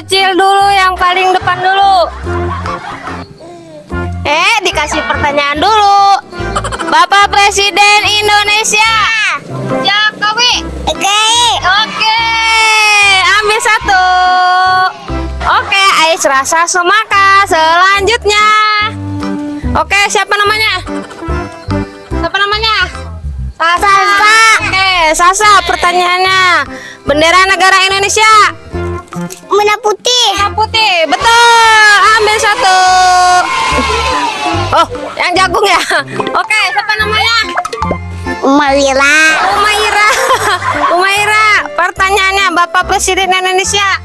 bocil dulu yang paling depan dulu. Eh, dikasih pertanyaan dulu. Bapak Presiden Indonesia. Jokowi. Oke. Oke. Ambil satu. Oke, Ais rasa semaka selanjutnya. Oke, siapa namanya? Siapa namanya? Sasa. Oke, Sasa pertanyaannya. Bendera negara Indonesia. Merah putih. Merah putih, betul. Ambil satu. Oh, yang jagung ya. Oke, siapa namanya? Malira. Umaira. Umaira, pertanyaannya Bapak Presiden Indonesia.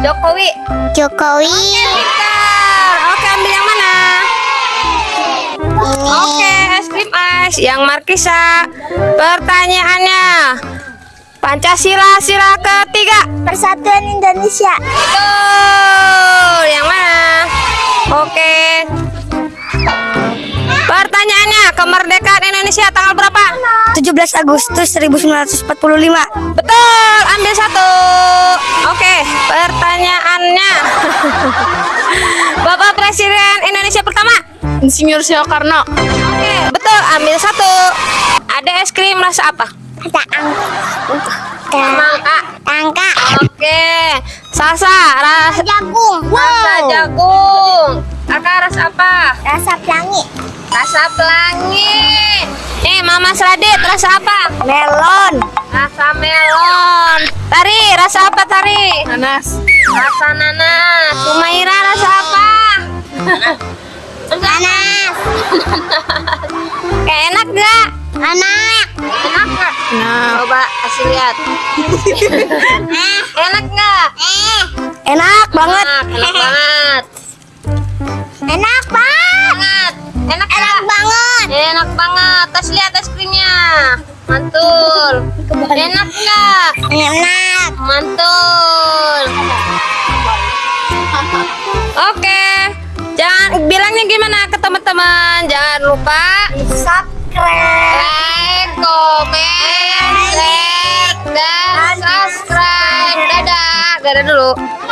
Jokowi. Jokowi. Pintar. Oke, ambil yang mana? Oke, es krim ice yang Markisa. Pertanyaannya. Pancasila sila ketiga. Persatuan Indonesia. Betul. Yang mana? Oke. Pertanyaannya, kemerdekaan Indonesia tanggal berapa? 17 Agustus 1945. Betul, ambil satu. Oke, pertanyaannya. Bapak Presiden Indonesia pertama? Insinyur Soekarno. Oke, betul, ambil satu. Ada es krim rasa apa? Ada angka. Mangga. Tangka. Oke, salsa rasa Jagung. rasa jagung. Kakak rasa apa? Rasa pelangi. Rasa pelangi. Nih, Mama Sradit rasa apa? Melon. Rasa melon. Tari, rasa apa Tari? Nanas. Rasa nanas. Sumaira rasa apa? Nanas. Kayak enak gak? Coba kasih lihat. enak gak? Eh. Enak banget. Enak, enak banget. Enak banget. Enak Enak banget. Enak banget. Tes lihat es krimnya. Mantul. Enak gak? Enak. Mantul. Oke. Jangan bilangnya gimana ke teman-teman. Jangan lupa Subscribe. like, comment, Dadah dulu.